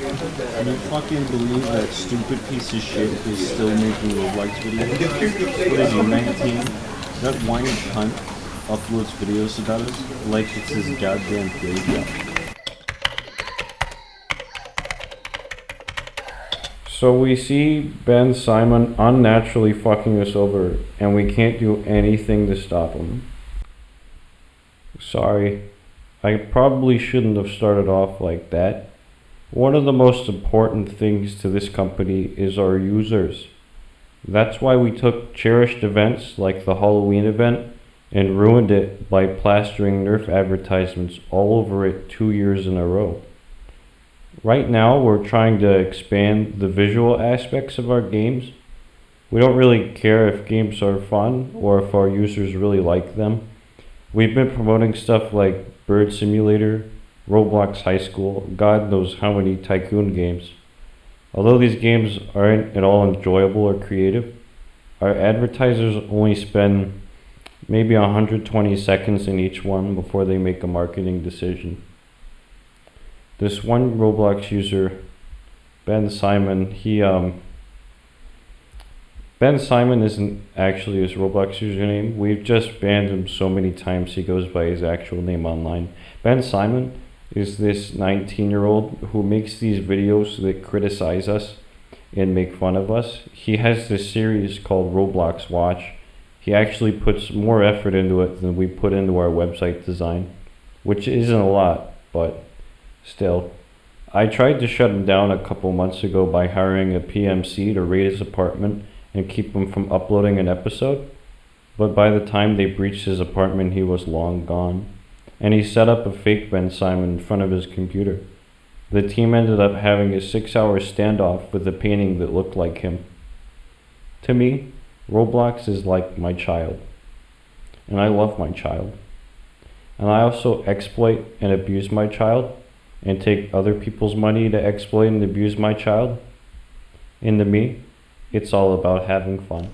Can you fucking believe that stupid piece of shit is still making Roblox videos? What is he, 19? That whiny cunt uploads videos about us like it's his goddamn job. So we see Ben Simon unnaturally fucking us over, and we can't do anything to stop him. Sorry. I probably shouldn't have started off like that. One of the most important things to this company is our users. That's why we took cherished events like the Halloween event and ruined it by plastering Nerf advertisements all over it two years in a row. Right now, we're trying to expand the visual aspects of our games. We don't really care if games are fun or if our users really like them. We've been promoting stuff like Bird Simulator, Roblox High School, God knows how many tycoon games. Although these games aren't at all enjoyable or creative, our advertisers only spend maybe 120 seconds in each one before they make a marketing decision. This one Roblox user, Ben Simon, he um Ben Simon isn't actually his Roblox username. We've just banned him so many times he goes by his actual name online. Ben Simon is this 19 year old who makes these videos that criticize us and make fun of us. He has this series called Roblox Watch. He actually puts more effort into it than we put into our website design, which isn't a lot, but still. I tried to shut him down a couple months ago by hiring a PMC to raid his apartment and keep him from uploading an episode, but by the time they breached his apartment, he was long gone. And he set up a fake Ben Simon in front of his computer. The team ended up having a six hour standoff with a painting that looked like him. To me, Roblox is like my child. And I love my child. And I also exploit and abuse my child and take other people's money to exploit and abuse my child. And to me, it's all about having fun.